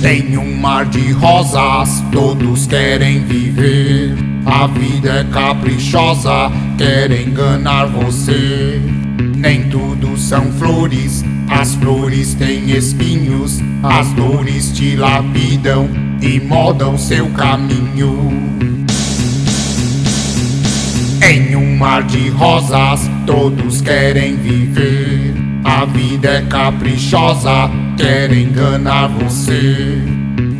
Tem um mar de rosas, todos querem viver. A vida é caprichosa, quer enganar você. Nem tudo são flores, as flores têm espinhos. As dores te lapidam e moldam seu caminho. Em um mar de rosas, todos querem viver. Vida é caprichosa, quer enganar você.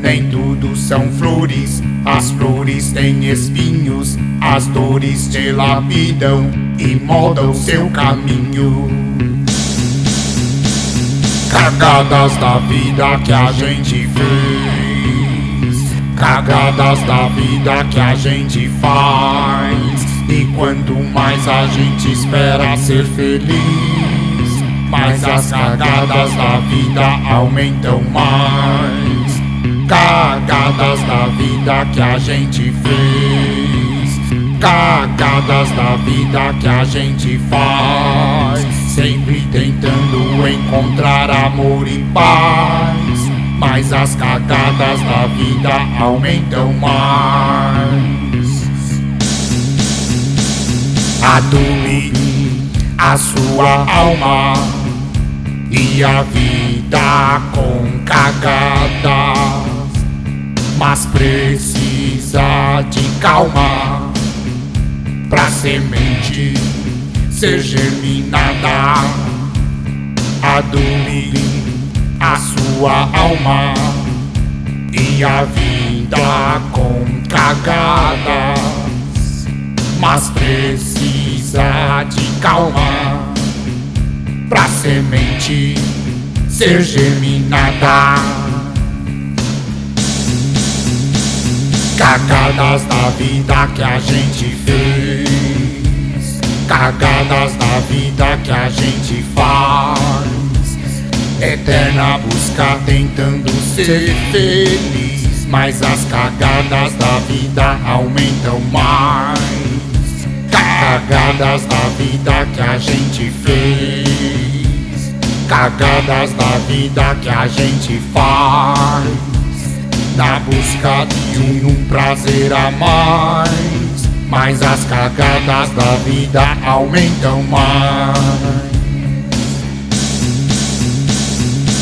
Nem tudo são flores, as flores têm espinhos. As dores te lapidam e moldam seu caminho. Cagadas da vida que a gente fez, cagadas da vida que a gente faz. E quanto mais a gente espera ser feliz, mais as cagadas da vida aumentam mais. Cagadas da vida que a gente fez, cagadas da vida que a gente faz. Sempre tentando encontrar amor e paz, mas as cagadas da vida aumentam mais a dormir a sua alma e a vida com cagadas, mas precisa de calma pra semente ser germinada. A dormir a sua alma e a vida com cagadas mas precisa de calma pra semente ser germinada. Cagadas da vida que a gente fez, cagadas da vida que a gente faz. Eterna busca tentando ser feliz, mas as cagadas da vida aumentam mais. Cagadas da vida que a gente fez. Cagadas da vida que a gente faz. Na busca de um, prazer a mais. Mas as cagadas da vida aumentam mais.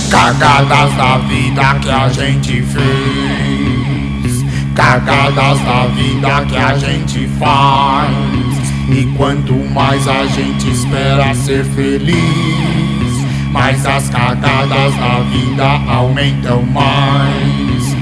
Cagadas da vida que a gente fez. Cagadas da vida que a gente faz e quanto mais a gente espera ser feliz, mais as cagadas da vida aumentam mais.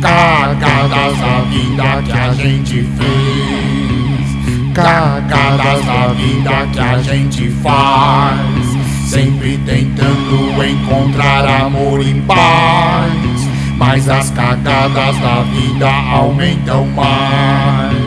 Cagadas da vida que a gente fez, cagadas da vida que a gente faz. Sempre tentando encontrar amor e paz, mas as cagadas da vida aumentam mais.